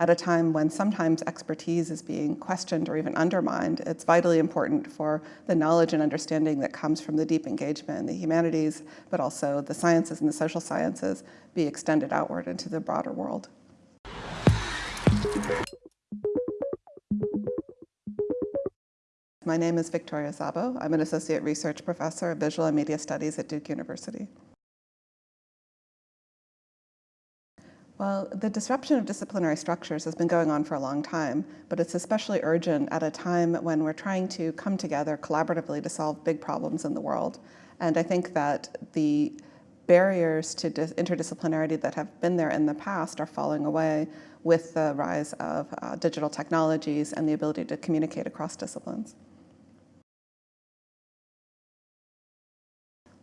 at a time when sometimes expertise is being questioned or even undermined, it's vitally important for the knowledge and understanding that comes from the deep engagement in the humanities, but also the sciences and the social sciences be extended outward into the broader world. My name is Victoria Szabo. I'm an Associate Research Professor of Visual and Media Studies at Duke University. Well, the disruption of disciplinary structures has been going on for a long time, but it's especially urgent at a time when we're trying to come together collaboratively to solve big problems in the world. And I think that the barriers to interdisciplinarity that have been there in the past are falling away with the rise of uh, digital technologies and the ability to communicate across disciplines.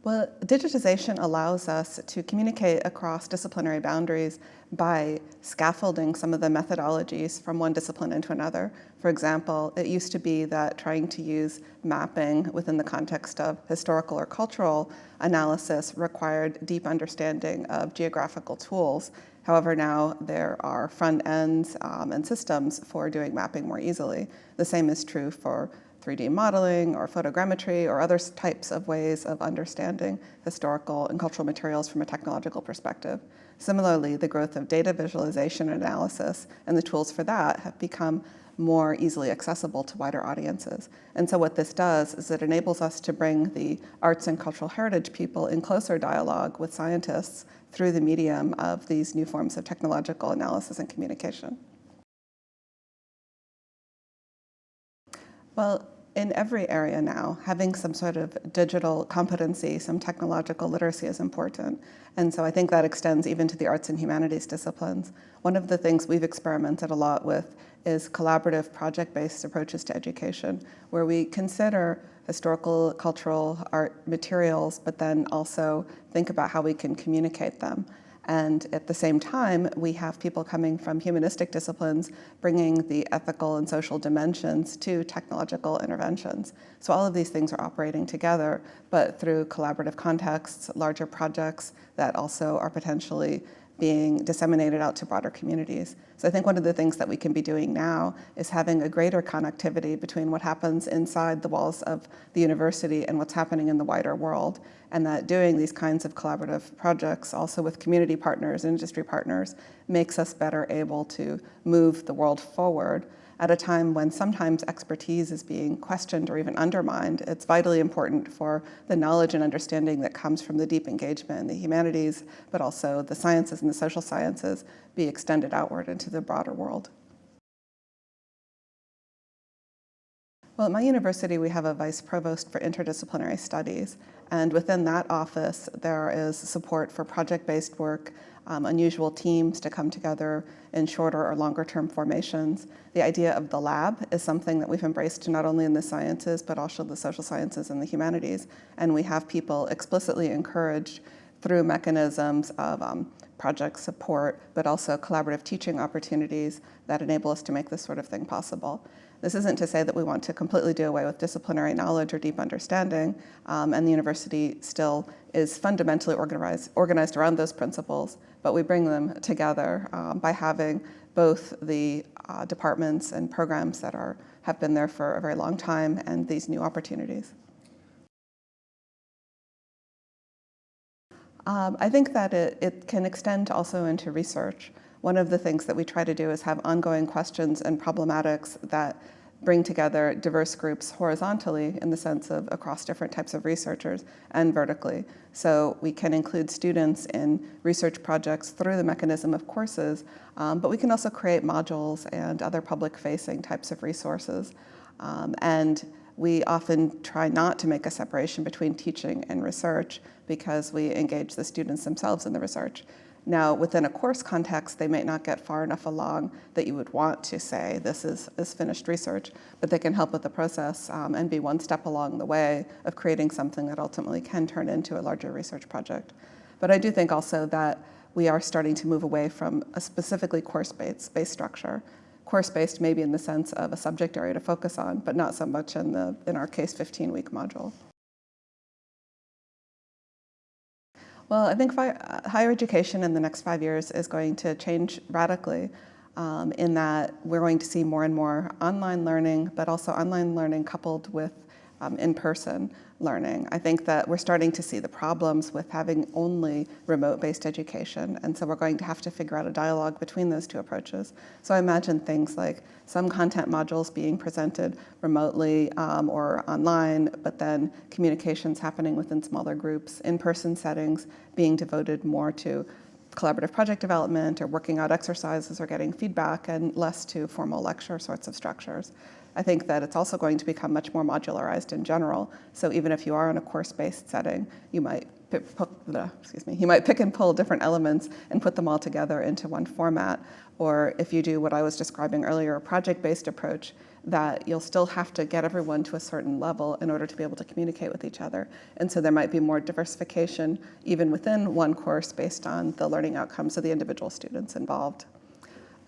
Well, digitization allows us to communicate across disciplinary boundaries by scaffolding some of the methodologies from one discipline into another. For example, it used to be that trying to use mapping within the context of historical or cultural analysis required deep understanding of geographical tools. However, now there are front ends um, and systems for doing mapping more easily. The same is true for 3D modeling or photogrammetry or other types of ways of understanding historical and cultural materials from a technological perspective. Similarly, the growth of data visualization and analysis and the tools for that have become more easily accessible to wider audiences. And so what this does is it enables us to bring the arts and cultural heritage people in closer dialogue with scientists through the medium of these new forms of technological analysis and communication. Well, in every area now, having some sort of digital competency, some technological literacy is important. And so I think that extends even to the arts and humanities disciplines. One of the things we've experimented a lot with is collaborative project-based approaches to education, where we consider historical, cultural art materials, but then also think about how we can communicate them. And at the same time, we have people coming from humanistic disciplines bringing the ethical and social dimensions to technological interventions. So all of these things are operating together, but through collaborative contexts, larger projects that also are potentially being disseminated out to broader communities. So I think one of the things that we can be doing now is having a greater connectivity between what happens inside the walls of the university and what's happening in the wider world. And that doing these kinds of collaborative projects also with community partners, industry partners, makes us better able to move the world forward at a time when sometimes expertise is being questioned or even undermined, it's vitally important for the knowledge and understanding that comes from the deep engagement in the humanities, but also the sciences and the social sciences be extended outward into the broader world. Well, at my university, we have a vice provost for interdisciplinary studies. And within that office, there is support for project-based work, um, unusual teams to come together in shorter or longer term formations. The idea of the lab is something that we've embraced not only in the sciences, but also the social sciences and the humanities. And we have people explicitly encouraged through mechanisms of um, project support, but also collaborative teaching opportunities that enable us to make this sort of thing possible. This isn't to say that we want to completely do away with disciplinary knowledge or deep understanding, um, and the university still is fundamentally organized, organized around those principles, but we bring them together um, by having both the uh, departments and programs that are, have been there for a very long time and these new opportunities. Um, I think that it, it can extend also into research. One of the things that we try to do is have ongoing questions and problematics that bring together diverse groups horizontally in the sense of across different types of researchers and vertically. So we can include students in research projects through the mechanism of courses, um, but we can also create modules and other public-facing types of resources. Um, and we often try not to make a separation between teaching and research because we engage the students themselves in the research. Now, within a course context, they might not get far enough along that you would want to say this is, is finished research, but they can help with the process um, and be one step along the way of creating something that ultimately can turn into a larger research project. But I do think also that we are starting to move away from a specifically course-based based structure. Course-based maybe in the sense of a subject area to focus on, but not so much in, the, in our case 15-week module. Well, I think uh, higher education in the next five years is going to change radically. um, in that we're going to see more and more online learning, but also online learning coupled with um, in-person learning. I think that we're starting to see the problems with having only remote-based education, and so we're going to have to figure out a dialogue between those two approaches. So I imagine things like some content modules being presented remotely um, or online, but then communications happening within smaller groups, in-person settings being devoted more to collaborative project development or working out exercises or getting feedback and less to formal lecture sorts of structures. I think that it's also going to become much more modularized in general. So even if you are in a course-based setting, you might excuse me, you might pick and pull different elements and put them all together into one format. Or if you do what I was describing earlier, a project-based approach, that you'll still have to get everyone to a certain level in order to be able to communicate with each other. And so there might be more diversification even within one course based on the learning outcomes of the individual students involved.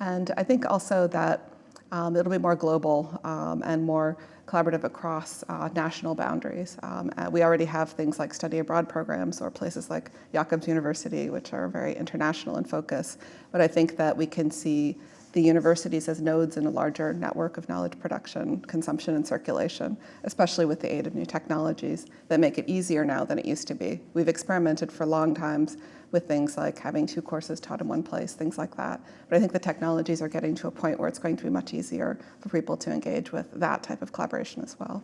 And I think also that um, it'll be more global um, and more collaborative across uh, national boundaries. Um, uh, we already have things like study abroad programs or places like Jacobs University, which are very international in focus. But I think that we can see the universities as nodes in a larger network of knowledge production, consumption, and circulation, especially with the aid of new technologies that make it easier now than it used to be. We've experimented for long times with things like having two courses taught in one place, things like that. But I think the technologies are getting to a point where it's going to be much easier for people to engage with that type of collaboration as well.